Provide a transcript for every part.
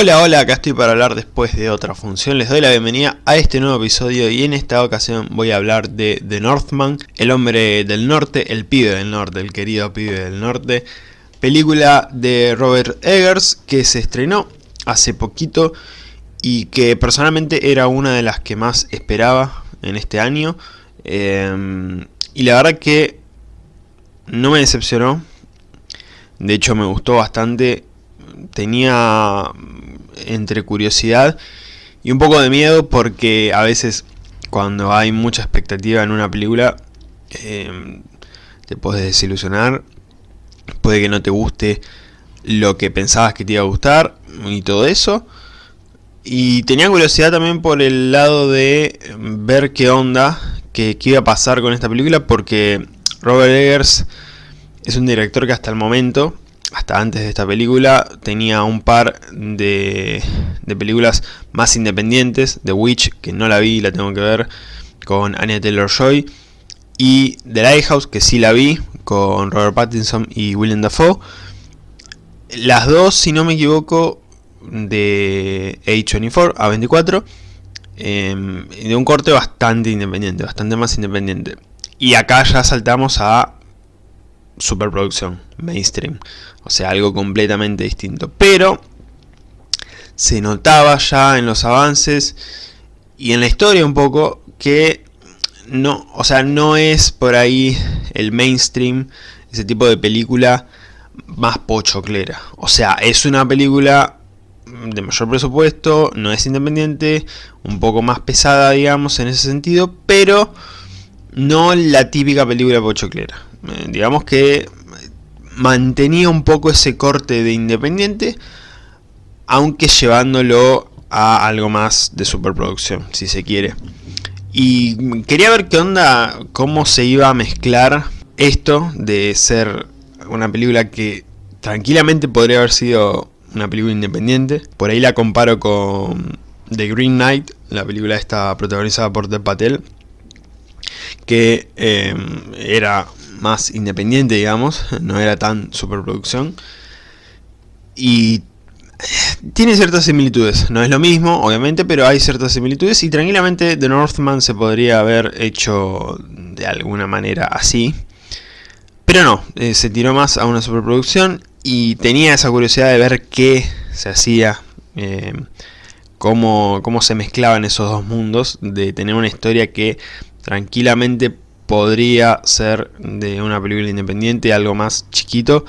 Hola, hola, acá estoy para hablar después de otra función. Les doy la bienvenida a este nuevo episodio y en esta ocasión voy a hablar de The Northman, el hombre del norte, el pibe del norte, el querido pibe del norte. Película de Robert Eggers que se estrenó hace poquito y que personalmente era una de las que más esperaba en este año. Eh, y la verdad que no me decepcionó. De hecho me gustó bastante. Tenía entre curiosidad y un poco de miedo porque a veces cuando hay mucha expectativa en una película eh, te puedes desilusionar, puede que no te guste lo que pensabas que te iba a gustar y todo eso. Y tenía curiosidad también por el lado de ver qué onda, qué, qué iba a pasar con esta película porque Robert Eggers es un director que hasta el momento hasta antes de esta película, tenía un par de, películas más independientes, The Witch, que no la vi, la tengo que ver, con Anya Taylor-Joy, y The Lighthouse, que sí la vi, con Robert Pattinson y Willem Dafoe. Las dos, si no me equivoco, de A24, A24, em, de un corte bastante independiente, bastante más independiente. Y acá ya saltamos a superproducción, mainstream. O sea, algo completamente distinto. Pero se notaba ya en los avances y en la historia un poco que no, o sea, no es por ahí el mainstream, ese tipo de película más pochoclera. O sea, es una película de mayor presupuesto, no es independiente, un poco más pesada, digamos, en ese sentido, pero no la típica película pochoclera. Eh, digamos que mantenía un poco ese corte de independiente, aunque llevándolo a algo más de superproducción, si se quiere. Y quería ver qué onda, cómo se iba a mezclar esto de ser una película que tranquilamente podría haber sido una película independiente. Por ahí la comparo con The Green Knight, la película esta protagonizada por Dev Patel, que eh, era más independiente, digamos, no era tan superproducción. Y tiene ciertas similitudes, no es lo mismo, obviamente, pero hay ciertas similitudes y tranquilamente The Northman se podría haber hecho de alguna manera así. Pero no, eh, se tiró más a una superproducción y tenía esa curiosidad de ver qué se hacía, eh, cómo, cómo se mezclaban esos dos mundos, de tener una historia que tranquilamente podría ser de una película independiente, algo más chiquito,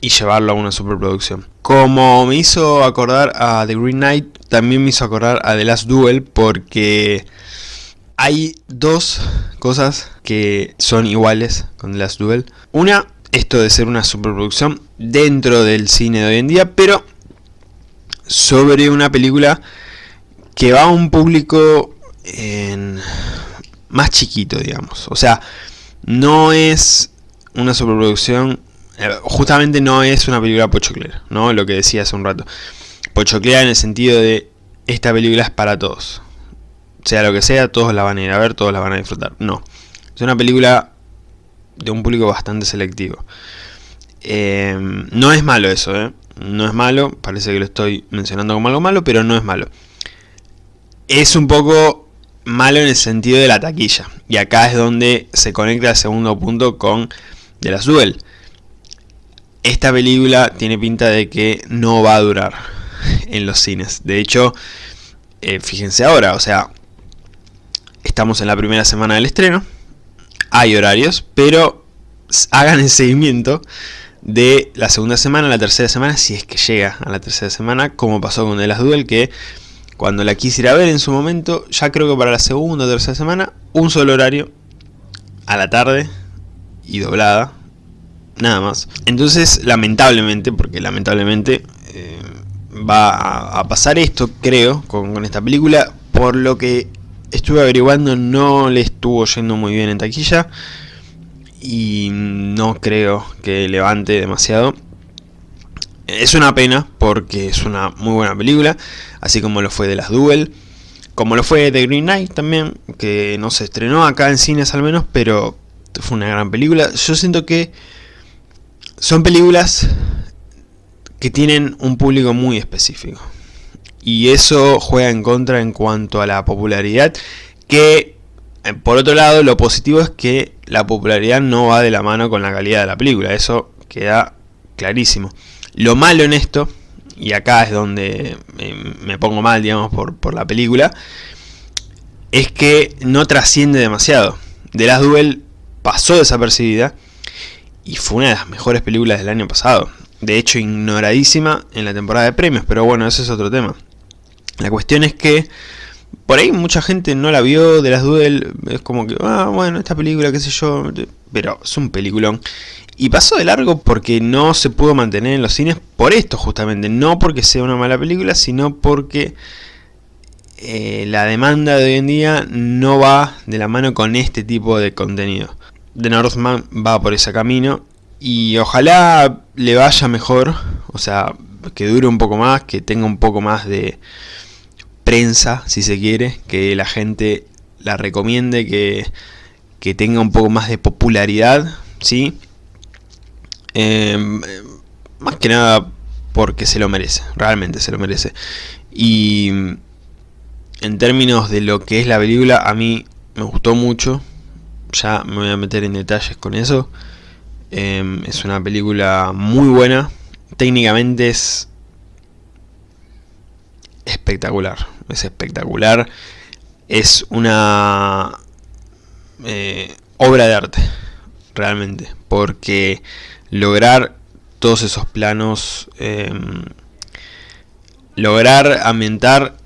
y llevarlo a una superproducción. Como me hizo acordar a The Green Knight, también me hizo acordar a The Last Duel, porque hay dos cosas que son iguales con The Last Duel. Una, esto de ser una superproducción dentro del cine de hoy en día, pero sobre una película que va a un público en más chiquito, digamos. O sea, no es una superproducción, eh, justamente no es una película pochoclera, ¿no? Lo que decía hace un rato. Pochoclera en el sentido de, esta película es para todos. Sea lo que sea, todos la van a ir a ver, todos la van a disfrutar. No. Es una película de un público bastante selectivo. Em, no es malo eso, ¿eh? No es malo, parece que lo estoy mencionando como algo malo, pero no es malo. Es un poco malo en el sentido de la taquilla. Y acá es donde se conecta el segundo punto con The Last Duel. Esta película tiene pinta de que no va a durar en los cines. De hecho, eh, fíjense ahora, o sea, estamos en la primera semana del estreno. Hay horarios, pero hagan el seguimiento de la segunda semana, la tercera semana, si es que llega a la tercera semana, como pasó con The Last Duel, que cuando la quisiera ver en su momento, ya creo que para la segunda o tercera semana, un solo horario, a la tarde y doblada, nada más. Entonces, lamentablemente, porque lamentablemente eh, va a, pasar esto, creo, con, con esta película, por lo que estuve averiguando no le estuvo yendo muy bien en taquilla y no creo que levante demasiado. Es una pena porque es una muy buena película, así como lo fue de las Duel, como lo fue de Green Knight también, que no se estrenó acá en cines al menos, pero fue una gran película. Yo siento que son películas que tienen un público muy específico. Y eso juega en contra en cuanto a la popularidad, que eh, por otro lado lo positivo es que la popularidad no va de la mano con la calidad de la película, eso queda clarísimo. Lo malo en esto, y acá es donde me pongo mal, digamos, por, por la película, es que no trasciende demasiado. The Last Duel pasó desapercibida y fue una de las mejores películas del año pasado. De hecho, ignoradísima en la temporada de premios, pero bueno, ese es otro tema. La cuestión es que por ahí mucha gente no la vio de las Duel, es como que, ah, bueno, esta película, qué sé yo, pero es un peliculón. Y pasó de largo porque no se pudo mantener en los cines por esto justamente, no porque sea una mala película, sino porque eh, la demanda de hoy en día no va de la mano con este tipo de contenido. The Northman va por ese camino y ojalá le vaya mejor, o sea, que dure un poco más, que tenga un poco más de prensa, si se quiere, que la gente la recomiende, que, que tenga un poco más de popularidad, ¿sí? Em, más que nada porque se lo merece, realmente se lo merece. Y en términos de lo que es la película, a mí me gustó mucho. Ya me voy a meter en detalles con eso. Em, es una película muy buena. Técnicamente es espectacular. Es espectacular. Es una eh, obra de arte. Realmente. Porque lograr todos esos planos. Em, lograr ambientar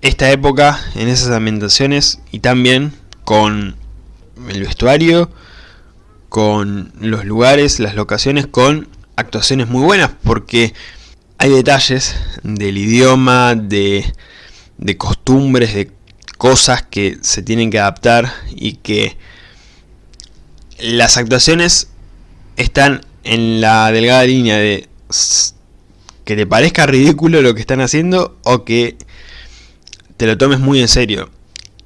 esta época en esas ambientaciones y también con el vestuario, con los lugares, las locaciones, con actuaciones muy buenas porque hay detalles del idioma, de, de costumbres, de cosas que se tienen que adaptar y que las actuaciones están en la delgada línea de que te parezca ridículo lo que están haciendo o que te lo tomes muy en serio.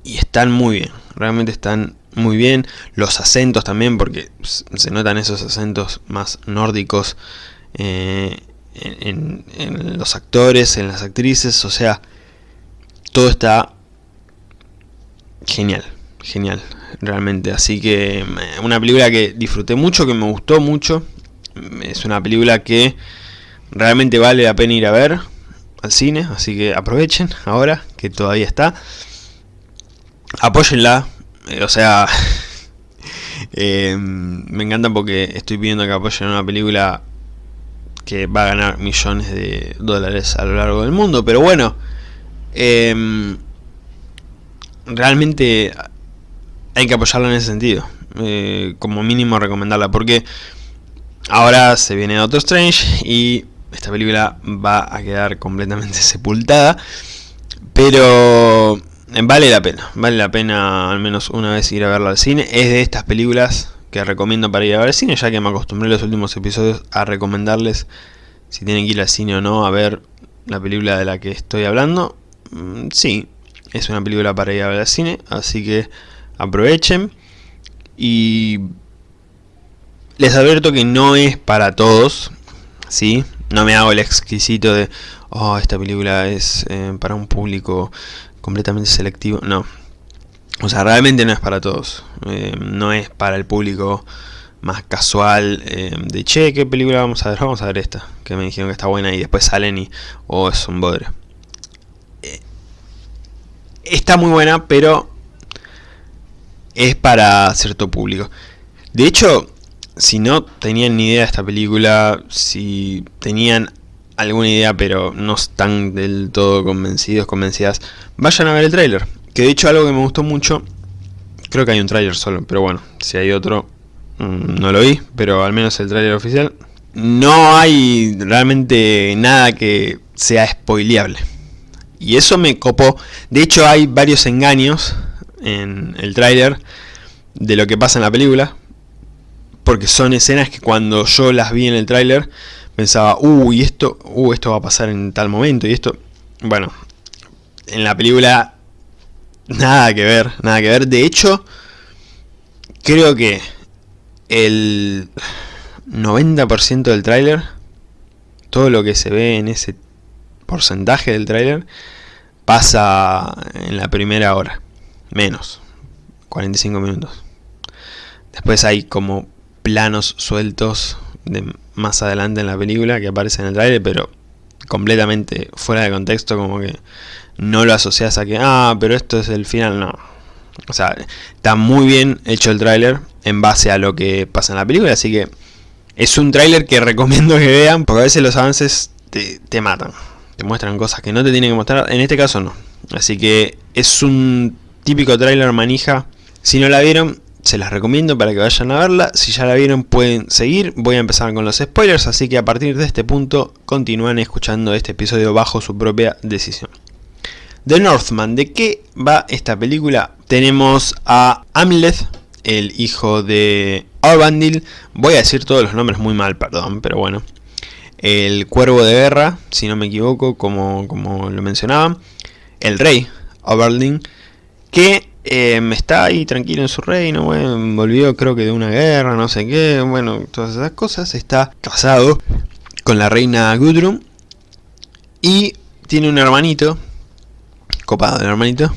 Y están muy bien, realmente están muy bien. Los acentos también, porque se notan esos acentos más nórdicos eh, en, los actores, en las actrices, o sea, todo está genial, genial, realmente. Así que eh, una película que disfruté mucho, que me gustó mucho. Es una película que realmente vale la pena ir a ver al cine, así que aprovechen ahora que todavía está. Apóyenla, eh, o sea, eh, me encanta porque estoy pidiendo que apoyen una película que va a ganar millones de dólares a lo largo del mundo, pero bueno, em, realmente hay que apoyarla en ese sentido, eh, como mínimo recomendarla, porque ahora se viene Doctor Strange y esta película va a quedar completamente sepultada. Pero eh, vale la pena, vale la pena al menos una vez ir a verla al cine. Es de estas películas que recomiendo para ir a ver al cine, ya que me acostumbré en los últimos episodios a recomendarles si tienen que ir al cine o no a ver la película de la que estoy hablando. Mm, sí, es una película para ir a ver al cine, así que aprovechen. Y les advierto que no es para todos, ¿sí? No me hago el exquisito de, oh, esta película es eh, para un público completamente selectivo. No. O sea, realmente no es para todos. Eh, no es para el público más casual eh, de, che, ¿qué película vamos a ver? Vamos a ver esta, que me dijeron que está buena y después salen y, oh, es un bodre. está muy buena, pero es para cierto público. De hecho, si no tenían ni idea de esta película, si tenían alguna idea pero no están del todo convencidos, convencidas, vayan a ver el tráiler. Que de hecho algo que me gustó mucho, creo que hay un tráiler solo, pero bueno, si hay otro, mm, no lo vi, pero al menos el tráiler oficial. No hay realmente nada que sea spoileable. Y eso me copó. De hecho hay varios engaños en el tráiler de lo que pasa en la película porque son escenas que cuando yo las vi en el tráiler pensaba, uy, esto, uh, esto va a pasar en tal momento y esto, bueno, en la película nada que ver, nada que ver. De hecho, creo que el 90% del tráiler todo lo que se ve en ese porcentaje del tráiler pasa en la primera hora, menos, 45 minutos. Después hay como planos sueltos de más adelante en la película que aparecen en el tráiler, pero completamente fuera de contexto, como que no lo asocias a que, ah, pero esto es el final, no. O sea, está muy bien hecho el tráiler en base a lo que pasa en la película, así que es un tráiler que recomiendo que vean, porque a veces los avances te, te matan. Te muestran cosas que no te tienen que mostrar, en este caso no. Así que es un típico tráiler manija. Si no la vieron, se las recomiendo para que vayan a verla. Si ya la vieron pueden seguir. Voy a empezar con los spoilers, así que a partir de este punto continúan escuchando este episodio bajo su propia decisión. The Northman, ¿de qué va esta película? Tenemos a Amleth, el hijo de Orbandil. Voy a decir todos los nombres muy mal, perdón, pero bueno. El cuervo de guerra, si no me equivoco, como, como lo mencionaba. El rey, Oberlin, que eh, está ahí tranquilo en su reino, volvió creo que de una guerra, no sé qué, bueno, todas esas cosas. Está casado con la reina Gudrun y tiene un hermanito, copado el hermanito,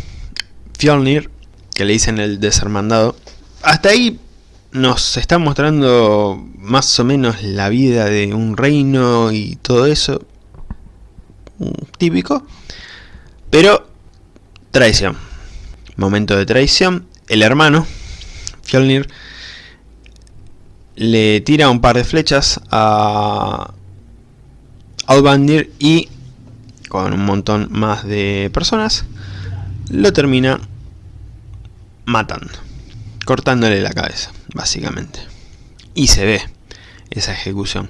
Fjolnir, que le dicen el deshermandado. Hasta ahí nos está mostrando más o menos la vida de un reino y todo eso, típico, pero traición momento de traición, el hermano, Fjolnir, le tira un par de flechas a Outbandir y con un montón más de personas lo termina matando, cortándole la cabeza, básicamente. Y se ve esa ejecución.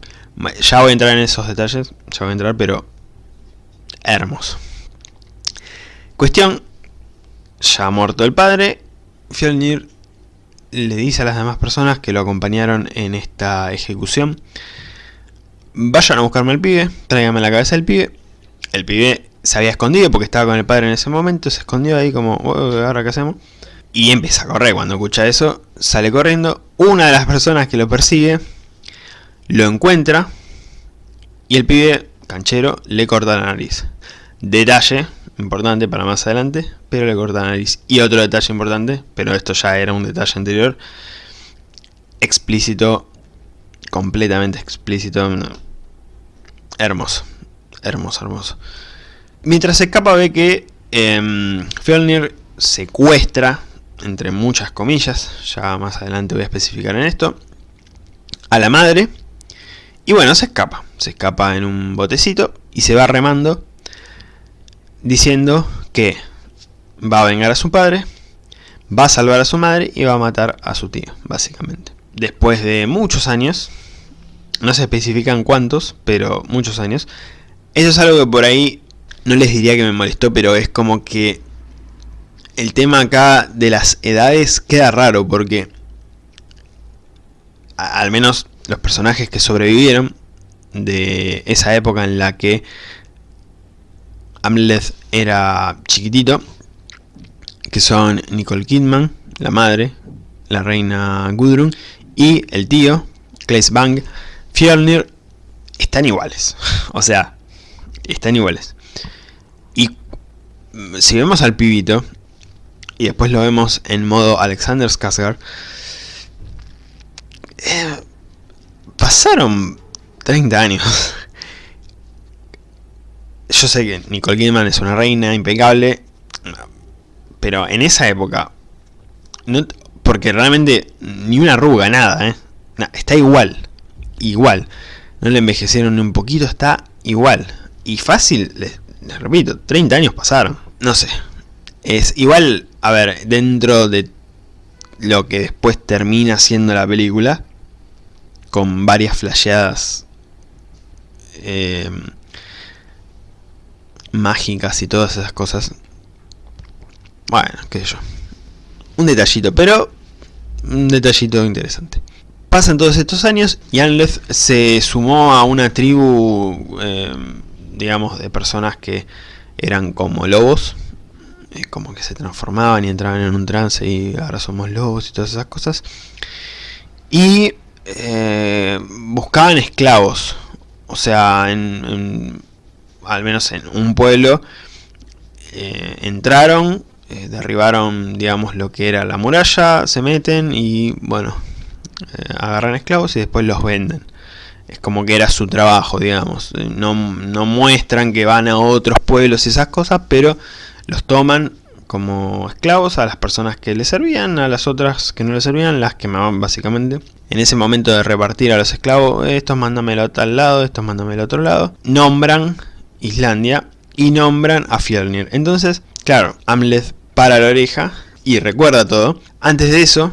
Ya voy a entrar en esos detalles, ya voy a entrar, pero hermoso. Cuestión ya muerto el padre, Fjolnir le dice a las demás personas que lo acompañaron en esta ejecución Vayan a buscarme al pibe, tráiganme la cabeza del pibe El pibe se había escondido porque estaba con el padre en ese momento Se escondió ahí como, ¿ahora qué hacemos? Y empieza a correr, cuando escucha eso Sale corriendo, una de las personas que lo persigue Lo encuentra Y el pibe, canchero, le corta la nariz Detalle importante para más adelante, pero le corta la nariz. Y otro detalle importante, pero esto ya era un detalle anterior, explícito, completamente explícito, hermoso, hermoso, hermoso. Mientras se escapa ve que eh, secuestra, entre muchas comillas, ya más adelante voy a especificar en esto, a la madre, y bueno, se escapa, se escapa en un botecito y se va remando diciendo que va a vengar a su padre, va a salvar a su madre y va a matar a su tío, básicamente. Después de muchos años, no se especifican cuántos, pero muchos años, eso es algo que por ahí no les diría que me molestó, pero es como que el tema acá de las edades queda raro porque al menos los personajes que sobrevivieron de esa época en la que Amleth era chiquitito, que son Nicole Kidman, la madre, la reina Gudrun, y el tío, Claes Bang, Fjolnir, están iguales. o sea, están iguales. Y si vemos al pibito, y después lo vemos en modo Alexander Skarsgård, eh, pasaron 30 años yo sé que Nicole Kidman es una reina impecable, pero en esa época, no, porque realmente ni una arruga, nada, ¿eh? está igual, igual. No le envejecieron ni un poquito, está igual. Y fácil, les, repito, 30 años pasaron. No sé. Es igual, a ver, dentro de lo que después termina siendo la película, con varias flasheadas eh, mágicas y todas esas cosas. Bueno, qué sé yo. Un detallito, pero un detallito interesante. Pasan todos estos años y Anleth se sumó a una tribu, eh, digamos, de personas que eran como lobos. Eh, como que se transformaban y entraban en un trance y ahora somos lobos y todas esas cosas. Y eh, buscaban esclavos o sea, en, al menos en un pueblo, eh, entraron, eh, derribaron, digamos, lo que era la muralla, se meten y, bueno, eh, agarran esclavos y después los venden. Es como que era su trabajo, digamos. No, no muestran que van a otros pueblos y esas cosas, pero los toman como esclavos a las personas que les servían, a las otras que no les servían, las quemaban básicamente. En ese momento de repartir a los esclavos, estos mándamelo a tal lado, estos mándamelo a otro lado, nombran Islandia y nombran a Fjolnir. Entonces, claro, Amleth para la oreja y recuerda todo. Antes de eso,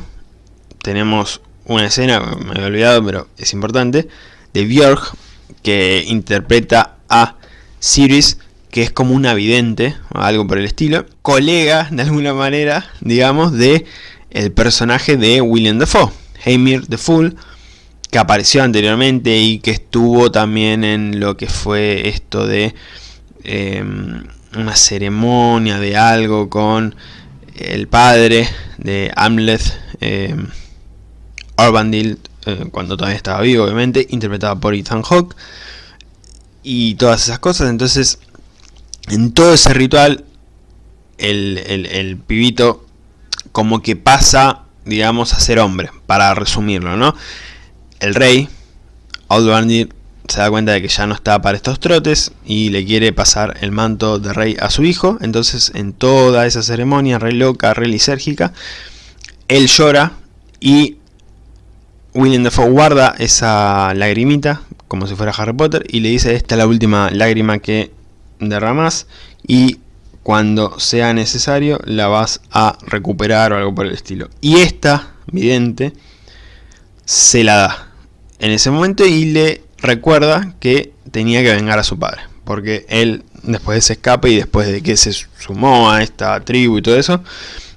tenemos una escena, me había olvidado, pero es importante, de Björk, que interpreta a Sirius que es como un vidente, o algo por el estilo, colega de alguna manera, digamos, de el personaje de William Dafoe, Heimir the Fool, que apareció anteriormente y que estuvo también en lo que fue esto de em, una ceremonia de algo con el padre de Hamlet, eh, cuando todavía estaba vivo, obviamente, interpretado por Ethan Hawke, y todas esas cosas, entonces en todo ese ritual, el, pibito como que pasa, digamos, a ser hombre, para resumirlo, ¿no? El rey, Aldvandir, se da cuenta de que ya no está para estos trotes y le quiere pasar el manto de rey a su hijo. Entonces, en toda esa ceremonia, re loca, re lisérgica, él llora y William Dafoe guarda esa lagrimita, como si fuera Harry Potter, y le dice, esta es la última lágrima que derramas y cuando sea necesario la vas a recuperar o algo por el estilo. Y esta, vidente, se la da en ese momento y le recuerda que tenía que vengar a su padre. Porque él, después de ese escape y después de que se sumó a esta tribu y todo eso,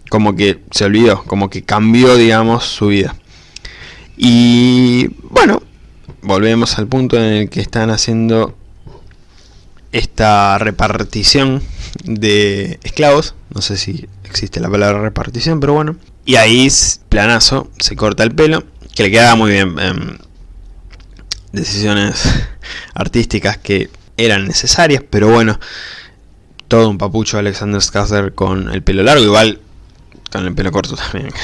como que se olvidó, como que cambió, digamos, su vida. Y bueno, volvemos al punto en el que están haciendo esta repartición de esclavos, no sé si existe la palabra repartición, pero bueno, y ahí planazo, se corta el pelo, que le queda muy bien, em, decisiones artísticas que eran necesarias, pero bueno, todo un papucho Alexander Skarsgård con el pelo largo, igual con el pelo corto también.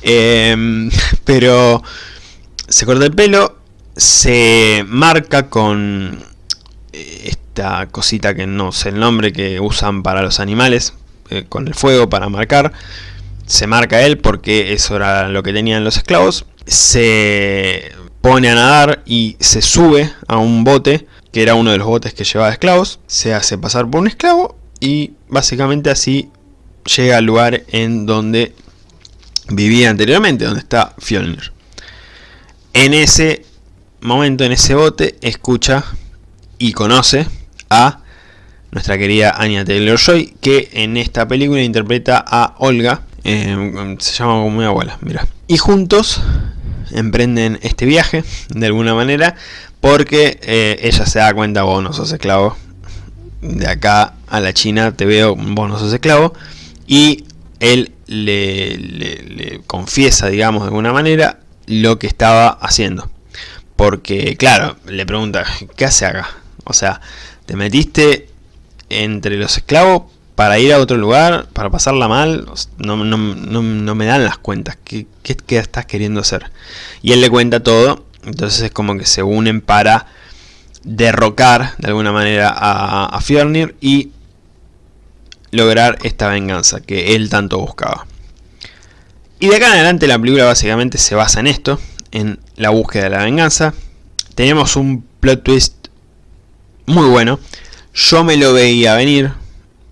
Em, pero se corta el pelo, se marca con cosita que no sé el nombre que usan para los animales eh, con el fuego para marcar se marca él porque eso era lo que tenían los esclavos se pone a nadar y se sube a un bote que era uno de los botes que llevaba esclavos se hace pasar por un esclavo y básicamente así llega al lugar en donde vivía anteriormente donde está Fjolnir en ese momento en ese bote escucha y conoce a nuestra querida Anya Taylor-Joy, que en esta película interpreta a Olga, eh, se llama como mi abuela, mira. Y juntos emprenden este viaje, de alguna manera, porque eh, ella se da cuenta, vos no sos esclavo, de acá a la China te veo, vos no sos esclavo, y él le, le confiesa, digamos, de alguna manera, lo que estaba haciendo. Porque, claro, le pregunta, ¿qué hace acá? O sea, te metiste entre los esclavos para ir a otro lugar, para pasarla mal, no, me dan las cuentas. ¿Qué, estás queriendo hacer? Y él le cuenta todo, entonces es como que se unen para derrocar de alguna manera a, a y lograr esta venganza que él tanto buscaba. Y de acá en adelante la película básicamente se basa en esto, en la búsqueda de la venganza. Tenemos un plot twist muy bueno. Yo me lo veía venir.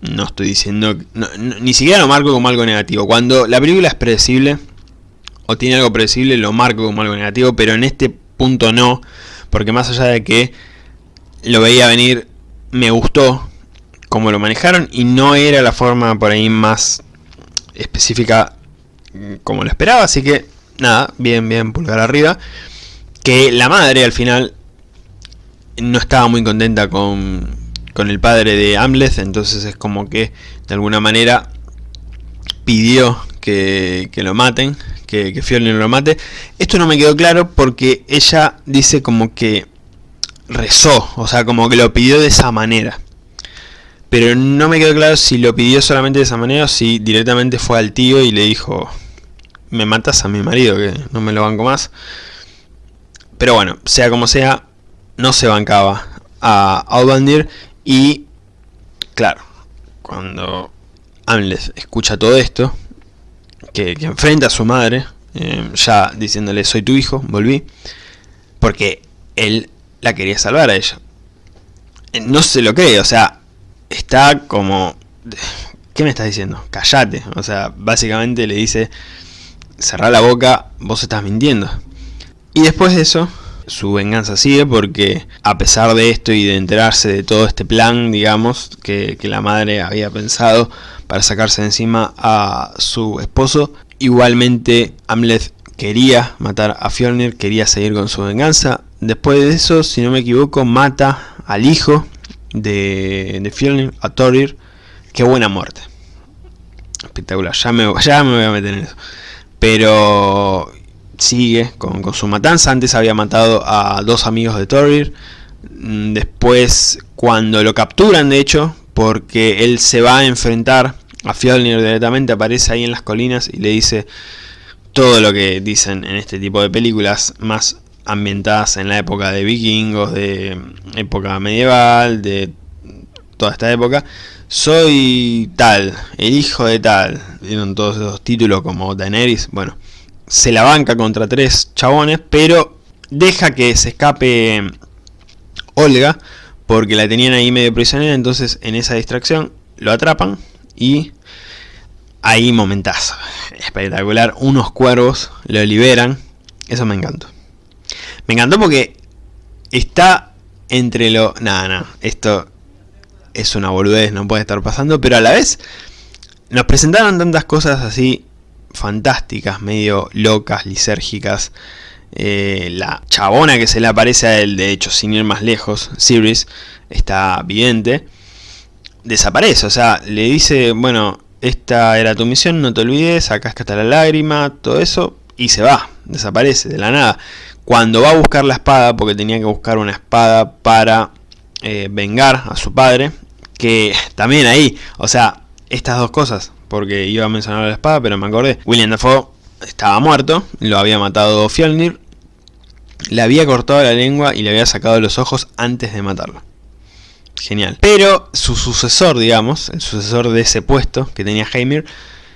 No estoy diciendo... ni siquiera lo marco como algo negativo. Cuando la película es predecible, o tiene algo predecible, lo marco como algo negativo. Pero en este punto no. Porque más allá de que lo veía venir, me gustó como lo manejaron. Y no era la forma por ahí más específica como lo esperaba. Así que nada, bien, bien, pulgar arriba. Que la madre al final no estaba muy contenta con, con el padre de Amleth, entonces es como que de alguna manera pidió que, lo maten, que, que lo mate. Esto no me quedó claro porque ella dice como que rezó, o sea, como que lo pidió de esa manera. Pero no me quedó claro si lo pidió solamente de esa manera o si directamente fue al tío y le dijo, me matas a mi marido, que no me lo banco más. Pero bueno, sea como sea, no se bancaba a Outbandir y, claro, cuando Amles escucha todo esto, que, enfrenta a su madre, eh, ya diciéndole soy tu hijo, volví, porque él la quería salvar a ella. Eh, no se lo cree, o sea, está como... ¿Qué me estás diciendo? Callate. O sea, básicamente le dice, cerrá la boca, vos estás mintiendo. Y después de eso, su venganza sigue porque a pesar de esto y de enterarse de todo este plan, digamos, que, la madre había pensado para sacarse de encima a su esposo, igualmente Amleth quería matar a Fjolnir, quería seguir con su venganza. Después de eso, si no me equivoco, mata al hijo de, de Fjolnir, a Thorir. Qué buena muerte. Espectacular, ya me, ya me voy a meter en eso. Pero sigue con, su matanza. Antes había matado a dos amigos de Thorir. Mm, después, cuando lo capturan, de hecho, porque él se va a enfrentar a Fjolnir directamente, aparece ahí en las colinas y le dice todo lo que dicen en este tipo de películas más ambientadas en la época de vikingos, de época medieval, de toda esta época. Soy tal, el hijo de tal, dieron todos esos títulos como Daenerys, bueno, se la banca contra tres chabones, pero deja que se escape Olga, porque la tenían ahí medio prisionera, entonces en esa distracción lo atrapan y ahí momentazo, espectacular, unos cuervos lo liberan, eso me encantó. Me encantó porque está entre lo... Nada, nada, esto es una boludez, no puede estar pasando, pero a la vez nos presentaron tantas cosas así fantásticas, medio locas, lisérgicas. Eh, la chabona que se le aparece a él, de hecho, sin ir más lejos, Sirius, está vidente, desaparece. O sea, le dice, bueno, esta era tu misión, no te olvides, acá está la lágrima, todo eso, y se va, desaparece de la nada. Cuando va a buscar la espada, porque tenía que buscar una espada para eh, vengar a su padre, que también ahí, o sea, estas dos cosas, porque iba a mencionar la espada, pero me acordé. William Dafoe estaba muerto, lo había matado Fjolnir, le había cortado la lengua y le había sacado los ojos antes de matarlo. Genial. Pero su sucesor, digamos, el sucesor de ese puesto que tenía Heimir,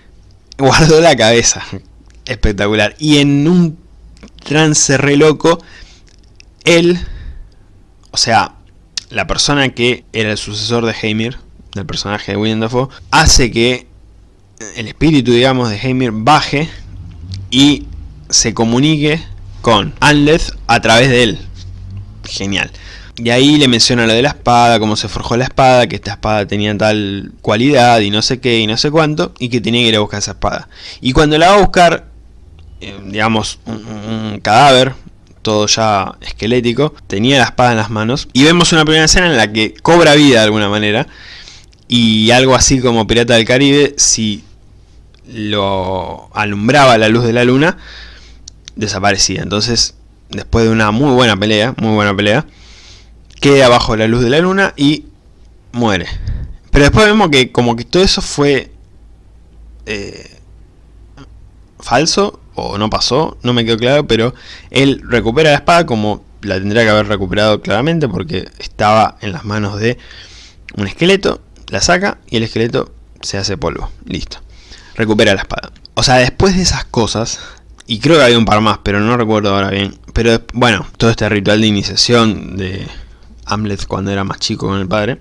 guardó la cabeza. Espectacular. Y en un trance re loco, él, o sea, la persona que era el sucesor de Heimir, del personaje de William Dafoe, hace que el espíritu, digamos, de Heimir baje y se comunique con Anleth a través de él. Genial. Y ahí le menciona lo de la espada, cómo se forjó la espada, que esta espada tenía tal cualidad y no sé qué y no sé cuánto, y que tenía que ir a buscar esa espada. Y cuando la va a buscar, eh, digamos, un, cadáver, todo ya esquelético, tenía la espada en las manos, y vemos una primera escena en la que cobra vida de alguna manera, y algo así como Pirata del Caribe, si lo alumbraba la luz de la luna, desaparecía. Entonces, después de una muy buena pelea, muy buena pelea, queda bajo la luz de la luna y muere. Pero después vemos que como que todo eso fue eh, falso o no pasó, no me quedó claro, pero él recupera la espada como la tendría que haber recuperado claramente porque estaba en las manos de un esqueleto, la saca y el esqueleto se hace polvo, listo recupera la espada. O sea, después de esas cosas, y creo que había un par más, pero no recuerdo ahora bien. Pero bueno, todo este ritual de iniciación de Hamlet cuando era más chico con el padre,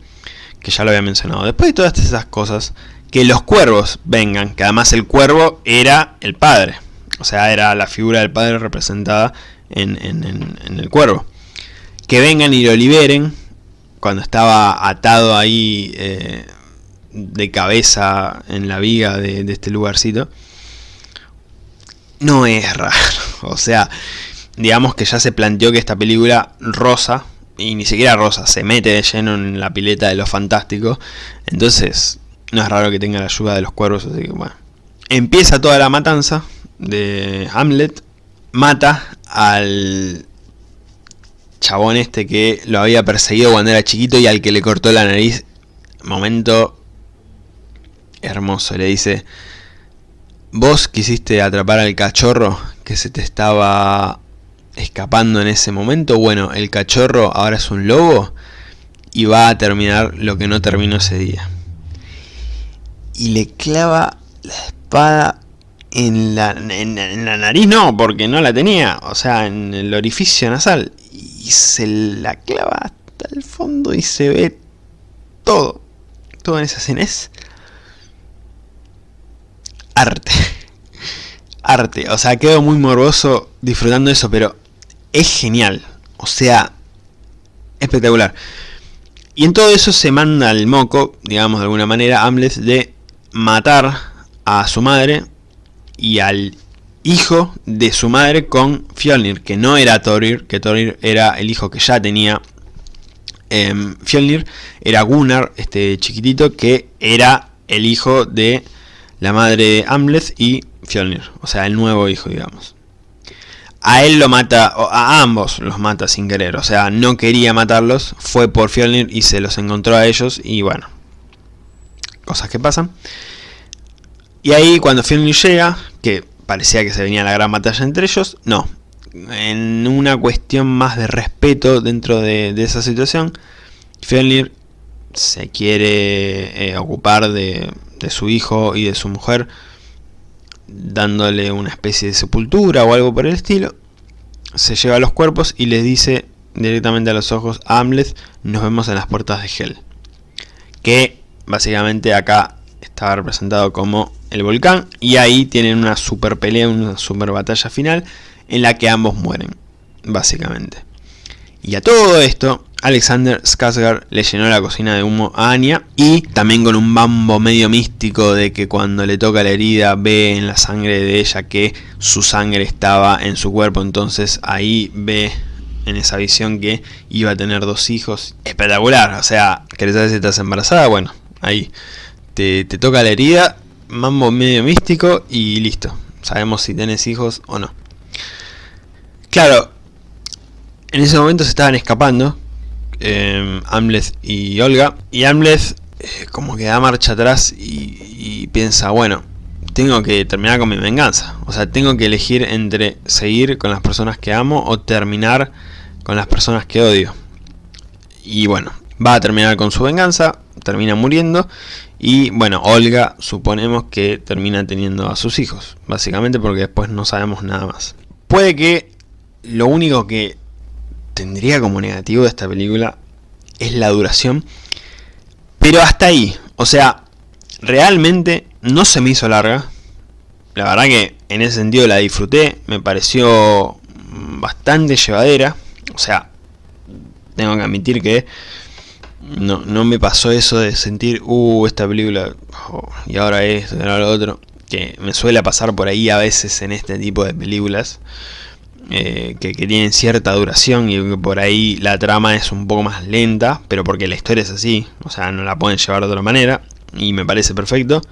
que ya lo había mencionado. Después de todas esas cosas, que los cuervos vengan, que además el cuervo era el padre. O sea, era la figura del padre representada en, el cuervo. Que vengan y lo liberen, cuando estaba atado ahí... Eh, de cabeza en la viga de, este lugarcito, no es raro. O sea, digamos que ya se planteó que esta película rosa, y ni siquiera rosa, se mete de lleno en la pileta de lo fantástico. Entonces, no es raro que tenga la ayuda de los cuervos, así que bueno. Empieza toda la matanza de Hamlet, mata al chabón este que lo había perseguido cuando era chiquito y al que le cortó la nariz. Momento hermoso, le dice, vos quisiste atrapar al cachorro que se te estaba escapando en ese momento. Bueno, el cachorro ahora es un lobo y va a terminar lo que no terminó ese día. Y le clava la espada en la, en, la nariz, no, porque no la tenía, o sea, en el orificio nasal. Y se la clava hasta el fondo y se ve todo. Todo en esa escena es arte. arte, o sea, quedo muy morboso disfrutando eso, pero es genial. O sea, espectacular. Y en todo eso se manda al moco, digamos de alguna manera, Amlet de matar a su madre y al hijo de su madre con Fjolnir, que no era Thorir, que Thorir era el hijo que ya tenía eh, Fjolnir, era Gunnar, este chiquitito, que era el hijo de la madre Amleth y Fjolnir, o sea, el nuevo hijo, digamos. A él lo mata, a ambos los mata sin querer, o sea, no quería matarlos, fue por Fjolnir y se los encontró a ellos y bueno, cosas que pasan. Y ahí cuando Fjolnir llega, que parecía que se venía la gran batalla entre ellos, no. En una cuestión más de respeto dentro de, esa situación, Fjolnir se quiere eh, ocupar de, de su hijo y de su mujer dándole una especie de sepultura o algo por el estilo, se lleva los cuerpos y les dice directamente a los ojos a Amleth, nos vemos en las puertas de Hell. Que básicamente acá estaba representado como el volcán y ahí tienen una super pelea, una super batalla final en la que ambos mueren, básicamente. Y a todo esto, Alexander Skarsgård le llenó la cocina de humo a Anya y también con un bambo medio místico de que cuando le toca la herida ve en la sangre de ella que su sangre estaba en su cuerpo, entonces ahí ve en esa visión que iba a tener dos hijos. Espectacular, o sea, ¿querés saber si estás embarazada? Bueno, ahí te, te toca la herida, mambo medio místico y listo. Sabemos si tenés hijos o no. Claro, en ese momento se estaban escapando eh, Amleth y Olga. Y Amleth eh, como que da marcha atrás y, piensa, bueno, tengo que terminar con mi venganza. O sea, tengo que elegir entre seguir con las personas que amo o terminar con las personas que odio. Y bueno, va a terminar con su venganza, termina muriendo. Y bueno, Olga suponemos que termina teniendo a sus hijos. Básicamente porque después no sabemos nada más. Puede que lo único que tendría como negativo de esta película es la duración. Pero hasta ahí, o sea, realmente no se me hizo larga. La verdad que en ese sentido la disfruté, me pareció bastante llevadera. O sea, tengo que admitir que no, no me pasó eso de sentir, uh, esta película, y ahora esto, y ahora lo otro. Que me suele pasar por ahí a veces en este tipo de películas. Eh, que, tienen cierta duración y que por ahí la trama es un poco más lenta, pero porque la historia es así, o sea, no la pueden llevar de otra manera, y me parece perfecto.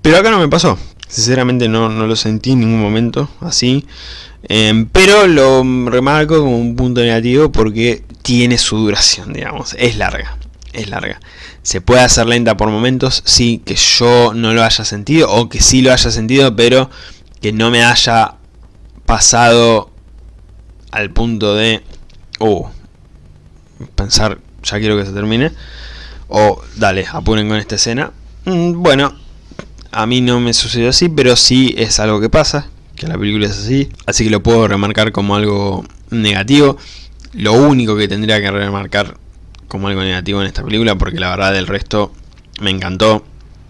Pero acá no me pasó, sinceramente no, no lo sentí en ningún momento así, em, pero lo remarco como un punto negativo porque tiene su duración, digamos, es larga, es larga. Se puede hacer lenta por momentos, sí, que yo no lo haya sentido, o que sí lo haya sentido, pero que no me haya pasado al punto de, oh, pensar, ya quiero que se termine, o dale, apuren con esta escena. Mm, bueno, a mí no me sucedió así, pero sí es algo que pasa, que la película es así, así que lo puedo remarcar como algo negativo. Lo único que tendría que remarcar como algo negativo en esta película, porque la verdad del resto me encantó,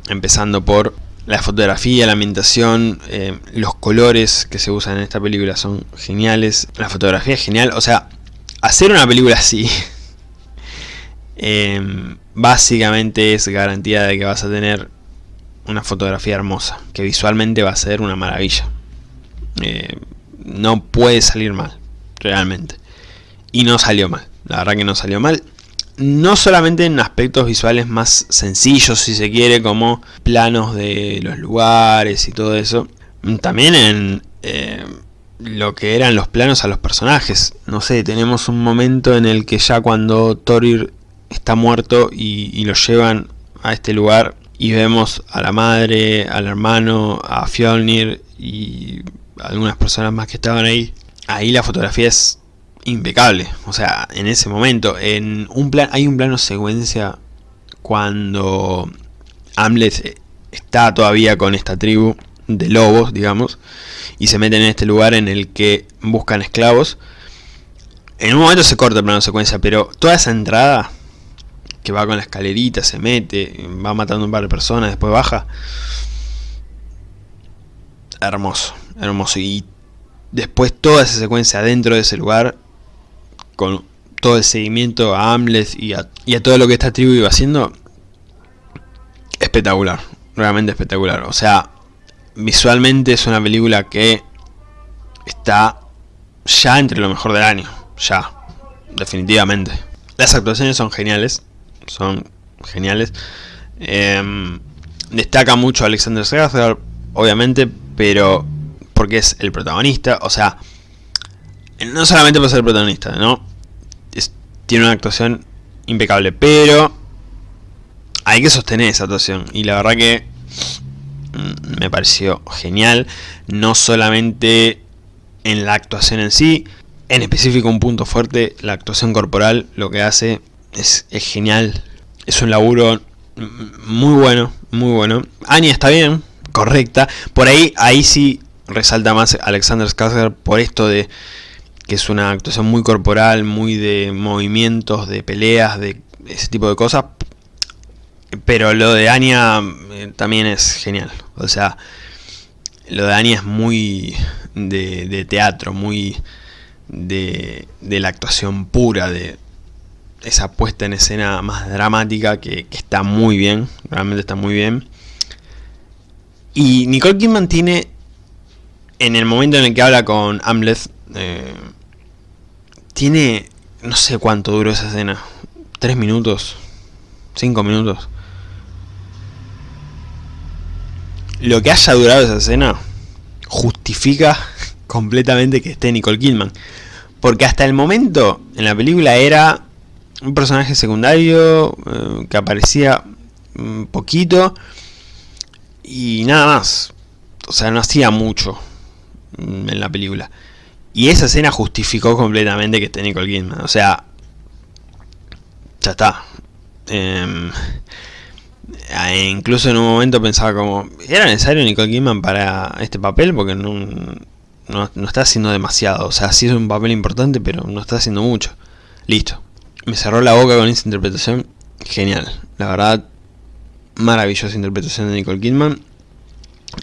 empezando por la fotografía, la ambientación, eh, los colores que se usan en esta película son geniales. La fotografía es genial. O sea, hacer una película así em, básicamente es garantía de que vas a tener una fotografía hermosa. Que visualmente va a ser una maravilla. Eh, no puede salir mal, realmente. Y no salió mal. La verdad que no salió mal no solamente en aspectos visuales más sencillos, si se quiere, como planos de los lugares y todo eso, también en eh, lo que eran los planos a los personajes. No sé, tenemos un momento en el que ya cuando Thorir está muerto y, y lo llevan a este lugar y vemos a la madre, al hermano, a Fjolnir y algunas personas más que estaban ahí. Ahí la fotografía es impecable, o sea, en ese momento, en un plan, hay un plano secuencia cuando Hamlet está todavía con esta tribu de lobos, digamos, y se meten en este lugar en el que buscan esclavos. En un momento se corta el plano secuencia, pero toda esa entrada que va con la escalerita, se mete, va matando un par de personas, después baja. Hermoso, hermoso. Y después toda esa secuencia dentro de ese lugar, con todo el seguimiento a Hamlet y a, a todo lo que esta tribu iba haciendo, espectacular, realmente espectacular. O sea, visualmente es una película que está ya entre lo mejor del año, ya, definitivamente. Las actuaciones son geniales, son geniales. Em, destaca mucho Alexander Skarsgård, obviamente, pero porque es el protagonista, o sea, no solamente por ser protagonista, ¿no? Tiene una actuación impecable, pero hay que sostener esa actuación, y la verdad que mm, me pareció genial, no solamente en la actuación en sí, en específico un punto fuerte, la actuación corporal, lo que hace es, genial. Es un laburo muy bueno, muy bueno. Anya está bien, correcta. Por ahí, ahí sí resalta más Alexander Skarsgård por esto de que es una actuación muy corporal, muy de movimientos, de peleas, de ese tipo de cosas. Pero lo de Anya eh, también es genial. O sea, lo de Anya es muy de, teatro, muy de, de la actuación pura, de, esa puesta en escena más dramática que, está muy bien, realmente está muy bien. Y Nicole Kidman tiene, en el momento en el que habla con Hamlet, eh, tiene, no sé cuánto duró esa escena, tres minutos, cinco minutos. Lo que haya durado esa escena justifica completamente que esté Nicole Kidman. Porque hasta el momento en la película era un personaje secundario eh, que aparecía poquito y nada más. O sea, no hacía mucho en la película. Y esa escena justificó completamente que esté Nicole Kidman. O sea, ya está. Em, incluso en un momento pensaba como, ¿era necesario Nicole Kidman para este papel? Porque no, no, no está haciendo demasiado. O sea, sí es un papel importante, pero no está haciendo mucho. Listo me cerró la boca con esa interpretación. Genial. La verdad, maravillosa interpretación de Nicole Kidman.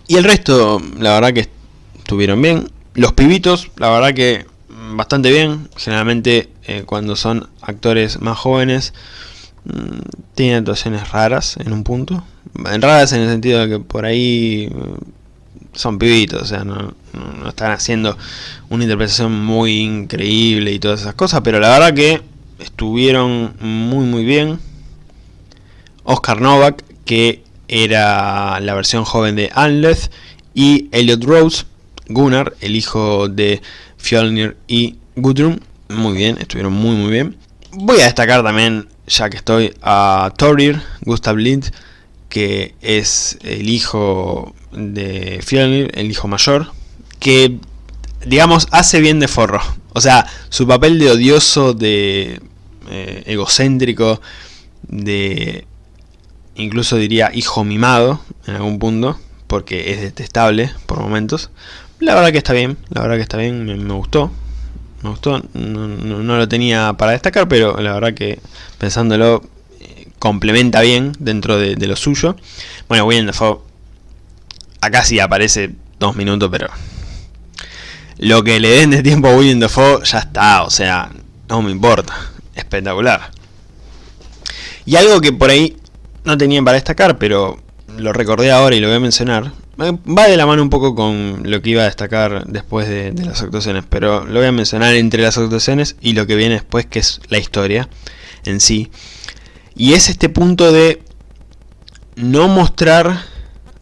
Y el resto, la verdad que estuvieron bien. Los pibitos, la verdad que bastante bien. Generalmente eh, cuando son actores más jóvenes, mmm, tienen actuaciones raras en un punto. Raras en el sentido de que por ahí mm, son pibitos, o sea, no, no están haciendo una interpretación muy increíble y todas esas cosas. Pero la verdad que estuvieron muy muy bien. Oscar Novak, que era la versión joven de Anleth, y Elliot Rose, Gunnar, el hijo de Fjolnir y Gudrun. Muy bien, estuvieron muy muy bien. Voy a destacar también, ya que estoy, a Thorir, Gustav Lind, que es el hijo de Fjolnir, el hijo mayor, que digamos hace bien de forro. O sea, su papel de odioso, de eh, egocéntrico, de incluso diría hijo mimado en algún punto, porque es detestable por momentos. La verdad que está bien, la verdad que está bien, me, gustó. Me gustó, no, lo tenía para destacar, pero la verdad que pensándolo eh, complementa bien dentro de, lo suyo. Bueno, William Dafoe acá sí aparece dos minutos, pero lo que le den de tiempo a William Dafoe ya está, o sea, no me importa espectacular. Y algo que por ahí no tenían para destacar, pero lo recordé ahora y lo voy a mencionar, va de la mano un poco con lo que iba a destacar después de, las actuaciones, pero lo voy a mencionar entre las actuaciones y lo que viene después, que es la historia en sí. Y es este punto de no mostrar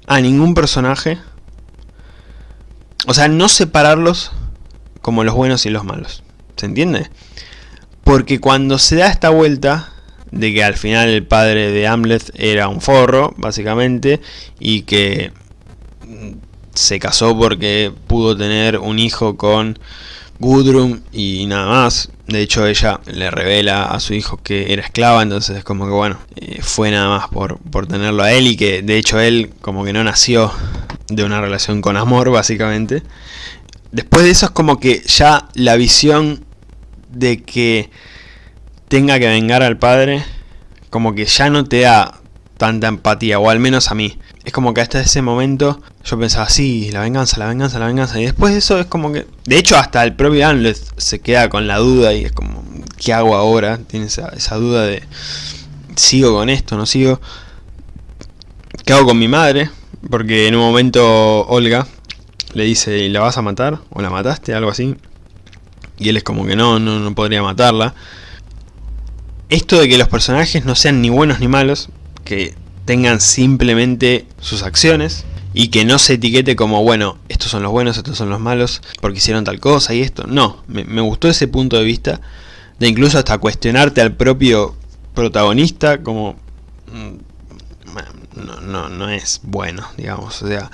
a ningún personaje, o sea, no separarlos como los buenos y los malos. ¿Se entiende? Porque cuando se da esta vuelta de que al final el padre de Hamlet era un forro, básicamente, y que se casó porque pudo tener un hijo con Gudrun y nada más. De hecho ella le revela a su hijo que era esclava, entonces es como que bueno, eh, fue nada más por, por tenerlo a él y que de hecho él como que no nació de una relación con amor básicamente. Después de eso es como que ya la visión de que tenga que vengar al padre, como que ya no te da tanta empatía, o al menos a mí. Es como que hasta ese momento yo pensaba, sí, la venganza, la venganza, la venganza. Y después de eso es como que... De hecho hasta el propio Hamlet se queda con la duda y es como, ¿qué hago ahora? Tiene esa, duda de, ¿sigo con esto? ¿No sigo? ¿Qué hago con mi madre? Porque en un momento Olga le dice, ¿la vas a matar? ¿O la mataste? Algo así. Y él es como que no, no, no podría matarla. Esto de que los personajes no sean ni buenos ni malos, que tengan simplemente sus acciones y que no se etiquete como, bueno, estos son los buenos, estos son los malos, porque hicieron tal cosa y esto. No, me, gustó ese punto de vista de incluso hasta cuestionarte al propio protagonista como... Mm, no, no, no es bueno, digamos, o sea,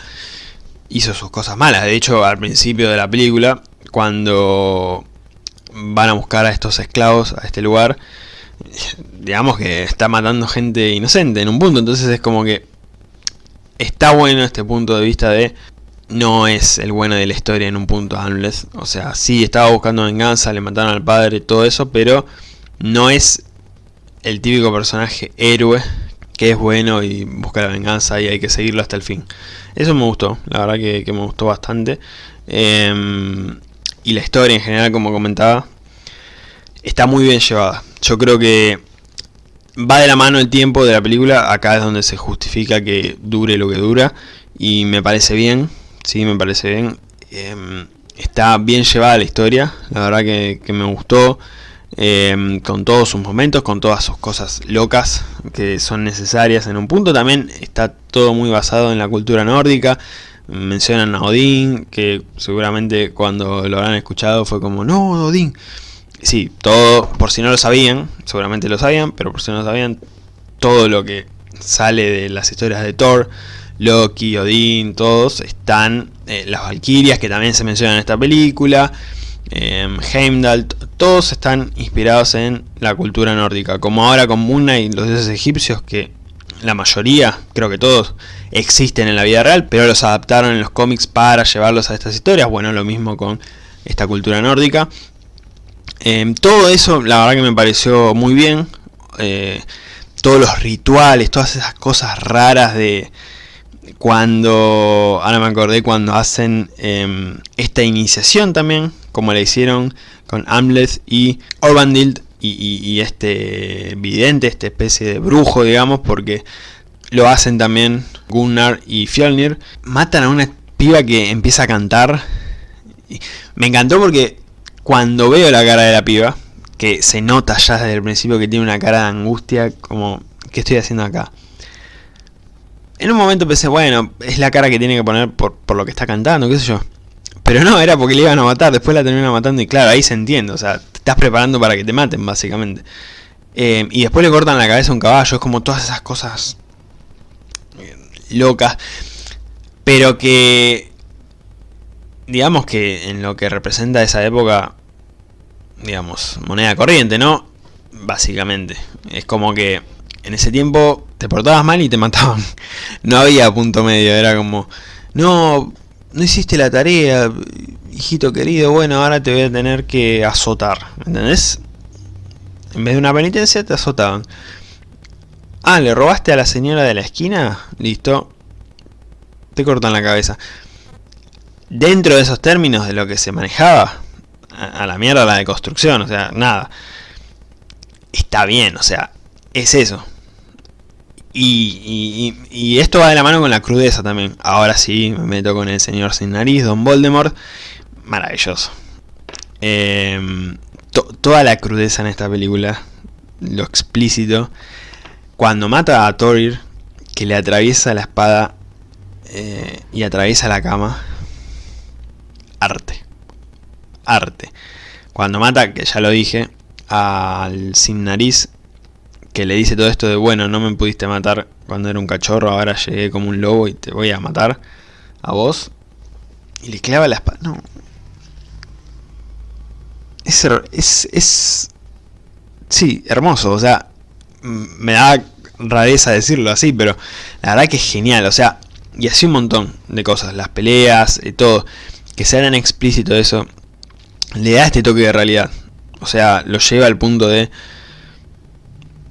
hizo sus cosas malas. De hecho, al principio de la película, cuando van a buscar a estos esclavos a este lugar, digamos que está matando gente inocente en un punto, entonces es como que está bueno este punto de vista de no es el bueno de la historia en un punto Hamlet, o sea, sí estaba buscando venganza, le mataron al padre, todo eso, pero no es el típico personaje héroe que es bueno y busca la venganza y hay que seguirlo hasta el fin. Eso me gustó, la verdad que, me gustó bastante. Em, y la historia en general, como comentaba, está muy bien llevada. Yo creo que va de la mano el tiempo de la película, acá es donde se justifica que dure lo que dura, y me parece bien, sí, me parece bien. Em, está bien llevada la historia, la verdad que, me gustó, em, con todos sus momentos, con todas sus cosas locas que son necesarias en un punto. También está todo muy basado en la cultura nórdica, mencionan a Odín, que seguramente cuando lo habrán escuchado fue como, no, Odín, sí, todo, por si no lo sabían, seguramente lo sabían, pero por si no lo sabían, todo lo que sale de las historias de Thor, Loki, Odín, todos están, eh, las Valkyrias que también se mencionan en esta película, eh, Heimdall, todos están inspirados en la cultura nórdica, como ahora con Moon y los dioses egipcios que la mayoría, creo que todos, existen en la vida real, pero los adaptaron en los cómics para llevarlos a estas historias, bueno, lo mismo con esta cultura nórdica, Em, todo eso la verdad que me pareció muy bien. Eh, todos los rituales, todas esas cosas raras de cuando, ahora me acordé cuando hacen em, esta iniciación también, como la hicieron con Hamlet y Orbandild y, este vidente, esta especie de brujo, digamos, porque lo hacen también Gunnar y Fjolnir. Matan a una piba que empieza a cantar. Me encantó porque cuando veo la cara de la piba, que se nota ya desde el principio que tiene una cara de angustia, como, ¿qué estoy haciendo acá? En un momento pensé, bueno, es la cara que tiene que poner por, lo que está cantando, qué sé yo. Pero no, era porque le iban a matar, después la terminan matando y claro, ahí se entiende, o sea, te estás preparando para que te maten, básicamente. Eh, y después le cortan la cabeza a un caballo, es como todas esas cosas eh, locas. Pero que digamos que en lo que representa esa época, digamos, moneda corriente, ¿no? Básicamente. Es como que en ese tiempo te portabas mal y te mataban. No había punto medio, era como, no, no hiciste la tarea, hijito querido, bueno, ahora te voy a tener que azotar. ¿Entendés? En vez de una penitencia te azotaban. Ah, ¿le robaste a la señora de la esquina? Listo. Te cortan la cabeza dentro de esos términos de lo que se manejaba, a, la mierda la deconstrucción, o sea, nada. Está bien, o sea, es eso. Y, y, esto va de la mano con la crudeza también. Ahora sí, me meto con el señor sin nariz, Don Voldemort. Maravilloso. Em, toda la crudeza en esta película, lo explícito. Cuando mata a Thorir, que le atraviesa la espada eh, y atraviesa la cama arte. arte. Cuando mata, que ya lo dije, al sin nariz, que le dice todo esto de, bueno, no me pudiste matar cuando era un cachorro, ahora llegué como un lobo y te voy a matar a vos. Y le clava la espada. No. Es, es, es... Sí, hermoso, o sea, me da rareza decirlo así, pero la verdad que es genial, o sea, y así un montón de cosas, las peleas, y todo, que se hagan explícito eso, le da este toque de realidad, o sea, lo lleva al punto de,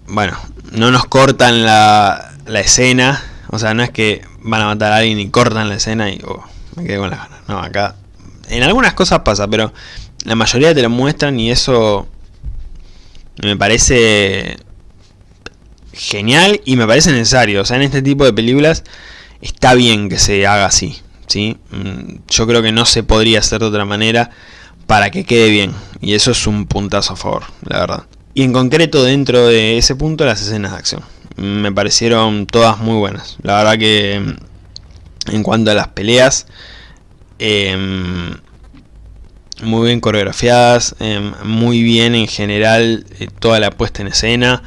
bueno, no nos cortan la, la escena, o sea, no es que van a matar a alguien y cortan la escena y oh, me quedé con las ganas, no, acá, en algunas cosas pasa, pero la mayoría te lo muestran y eso me parece genial y me parece necesario. O sea, en este tipo de películas está bien que se haga así. ¿Sí? Mm, yo creo que no se podría hacer de otra manera para que quede bien. Y eso es un puntazo a favor, la verdad. Y en concreto dentro de ese punto las escenas de acción. Me parecieron todas muy buenas. La verdad que mm, en cuanto a las peleas, em, muy bien coreografiadas, em, muy bien en general eh, toda la puesta en escena.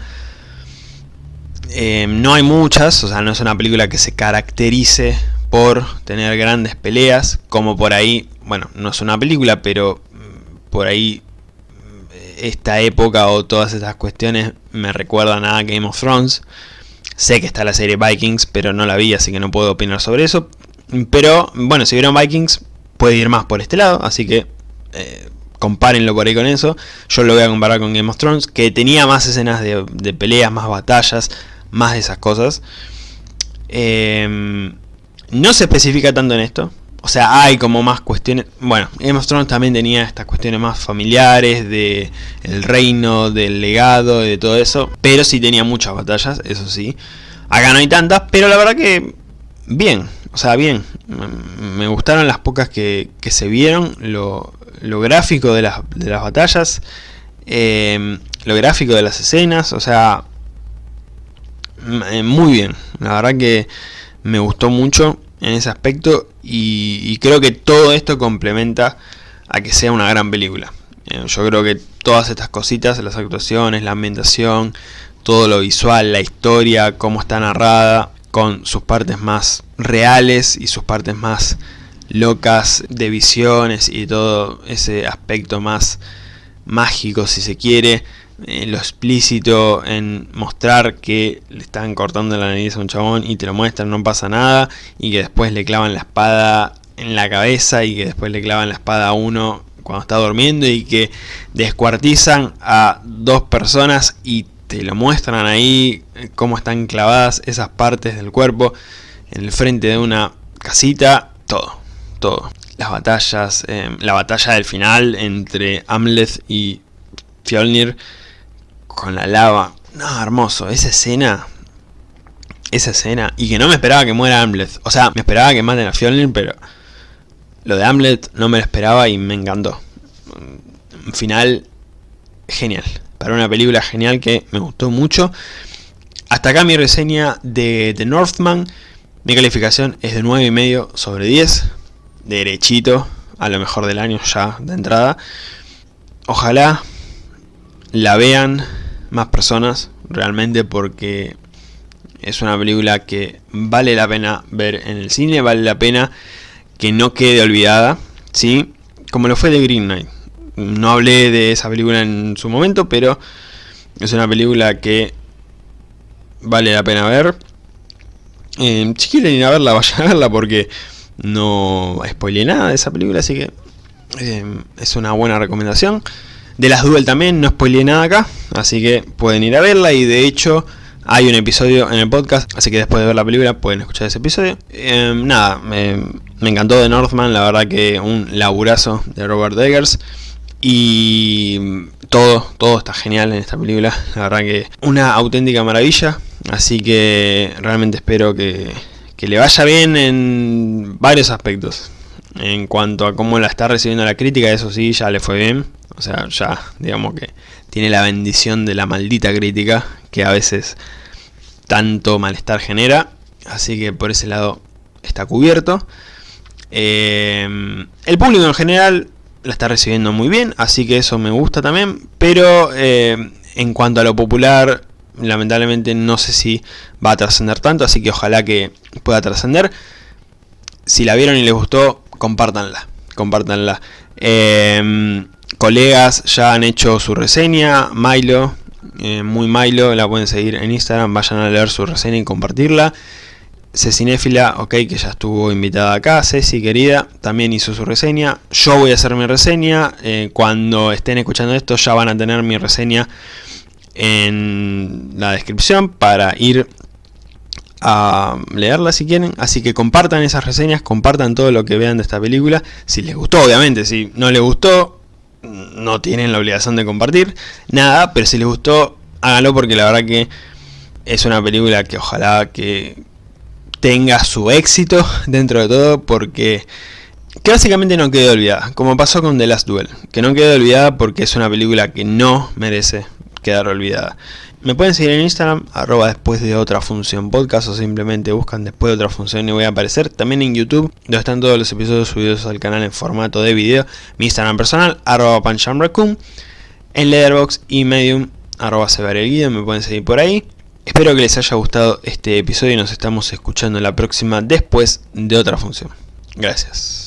Eh, no hay muchas, o sea, no es una película que se caracterice por tener grandes peleas, como por ahí, bueno, no es una película, pero mm, por ahí mm, esta época o todas estas cuestiones me recuerdan a Game of Thrones. Sé que está la serie Vikings, pero no la vi, así que no puedo opinar sobre eso. Pero, bueno, si vieron Vikings, puede ir más por este lado, así que eh, compárenlo por ahí con eso. Yo lo voy a comparar con Game of Thrones, que tenía más escenas de, de peleas, más batallas, más de esas cosas. Em, no se especifica tanto en esto. O sea, hay como más cuestiones... Bueno, Game of Thrones también tenía estas cuestiones más familiares, de el reino, del legado, de todo eso. Pero sí tenía muchas batallas, eso sí. Acá no hay tantas, pero la verdad que bien. O sea, bien. Me gustaron las pocas que, se vieron. Lo, gráfico de las, de las batallas. Em, lo gráfico de las escenas. O sea, eh, muy bien. La verdad que me gustó mucho en ese aspecto y, creo que todo esto complementa a que sea una gran película. Eh, yo creo que todas estas cositas, las actuaciones, la ambientación, todo lo visual, la historia, cómo está narrada, con sus partes más reales y sus partes más locas de visiones y todo ese aspecto más mágico si se quiere, eh, lo explícito en mostrar que le están cortando la nariz a un chabón y te lo muestran, no pasa nada, y que después le clavan la espada en la cabeza y que después le clavan la espada a uno cuando está durmiendo y que descuartizan a dos personas y te lo muestran ahí eh, cómo están clavadas esas partes del cuerpo en el frente de una casita, todo, todo. Las batallas, eh, la batalla del final entre Amleth y Fjolnir con la lava. No, hermoso. Esa escena. Esa escena. Y que no me esperaba que muera Amlet. O sea, me esperaba que maten a Fjolnir, pero... Lo de Amlet no me lo esperaba y me encantó. Un final genial. Para una película genial que me gustó mucho. Hasta acá mi reseña de The Northman. Mi calificación es de 9,5 sobre 10. Derechito. A lo mejor del año ya de entrada. Ojalá la vean más personas realmente porque es una película que vale la pena ver en el cine, vale la pena que no quede olvidada, ¿sí? Como lo fue de Green Knight. No hablé de esa película en su momento, pero es una película que vale la pena ver. Eh, si quieren ir a verla, vayan a verla porque no spoilé nada de esa película, así que eh, es una buena recomendación. De las Duel también, no spoileé nada acá, así que pueden ir a verla y de hecho hay un episodio en el podcast, así que después de ver la película pueden escuchar ese episodio. Em, nada, me, encantó de Northman, la verdad que un laburazo de Robert Eggers. Y todo, todo está genial en esta película, la verdad que una auténtica maravilla. Así que realmente espero que, que le vaya bien en varios aspectos. En cuanto a cómo la está recibiendo la crítica, eso sí, ya le fue bien. O sea, ya, digamos que tiene la bendición de la maldita crítica, que a veces tanto malestar genera. Así que por ese lado está cubierto. Eh, el público en general la está recibiendo muy bien, así que eso me gusta también, pero eh, en cuanto a lo popular, lamentablemente no sé si va a trascender tanto, así que ojalá que pueda trascender. Si la vieron y les gustó, compártanla, compártanla. Em, colegas ya han hecho su reseña, Milo, eh, muy Milo, la pueden seguir en Instagram, vayan a leer su reseña y compartirla. Cecinéfila, ok, que ya estuvo invitada acá, Ceci querida, también hizo su reseña. Yo voy a hacer mi reseña, eh, cuando estén escuchando esto ya van a tener mi reseña en la descripción para ir a leerla si quieren. Así que compartan esas reseñas, compartan todo lo que vean de esta película. Si les gustó, obviamente, si no les gustó, no tienen la obligación de compartir nada, pero si les gustó, háganlo porque la verdad que es una película que ojalá que tenga su éxito dentro de todo porque que básicamente no quede olvidada, como pasó con The Last Duel, que no quede olvidada porque es una película que no merece quedar olvidada. Me pueden seguir en Instagram, arroba después de otra función podcast o simplemente buscan después de otra función y voy a aparecer. También en YouTube, donde están todos los episodios subidos al canal en formato de video. Mi Instagram personal, arroba panchamraccoon. En Letterboxd y Medium, arroba guido, me pueden seguir por ahí. Espero que les haya gustado este episodio y nos estamos escuchando la próxima después de otra función. Gracias.